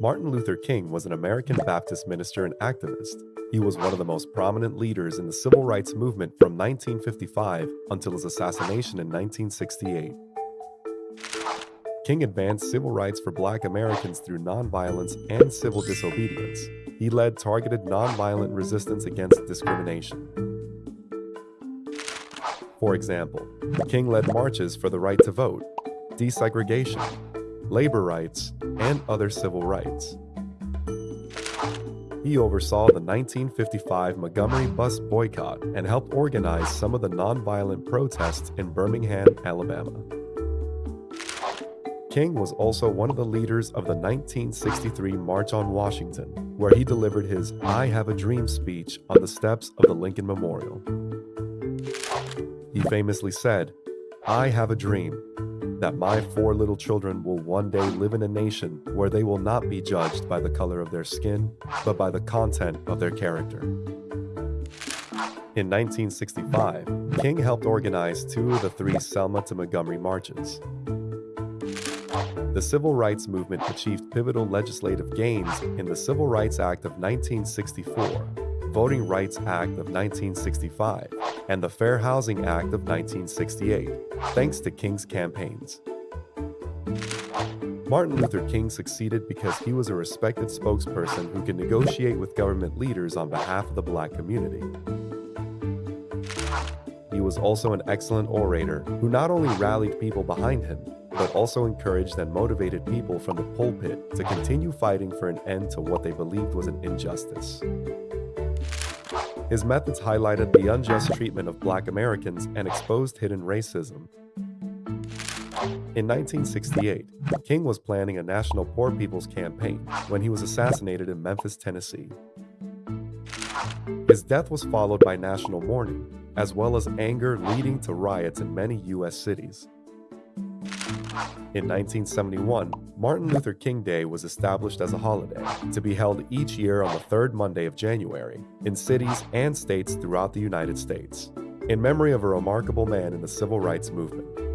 Martin Luther King was an American Baptist minister and activist. He was one of the most prominent leaders in the civil rights movement from 1955 until his assassination in 1968. King advanced civil rights for black Americans through nonviolence and civil disobedience. He led targeted nonviolent resistance against discrimination. For example, King led marches for the right to vote, desegregation, labor rights, and other civil rights. He oversaw the 1955 Montgomery bus boycott and helped organize some of the nonviolent protests in Birmingham, Alabama. King was also one of the leaders of the 1963 March on Washington, where he delivered his I Have a Dream speech on the steps of the Lincoln Memorial. He famously said, I have a dream that my four little children will one day live in a nation where they will not be judged by the color of their skin, but by the content of their character. In 1965, King helped organize two of the three Selma to Montgomery marches. The civil rights movement achieved pivotal legislative gains in the Civil Rights Act of 1964, Voting Rights Act of 1965, and the Fair Housing Act of 1968, thanks to King's campaigns. Martin Luther King succeeded because he was a respected spokesperson who could negotiate with government leaders on behalf of the black community. He was also an excellent orator who not only rallied people behind him, but also encouraged and motivated people from the pulpit to continue fighting for an end to what they believed was an injustice. His methods highlighted the unjust treatment of black Americans and exposed hidden racism. In 1968, King was planning a national Poor People's Campaign when he was assassinated in Memphis, Tennessee. His death was followed by national mourning, as well as anger leading to riots in many U.S. cities. In 1971, Martin Luther King Day was established as a holiday to be held each year on the third Monday of January in cities and states throughout the United States, in memory of a remarkable man in the civil rights movement.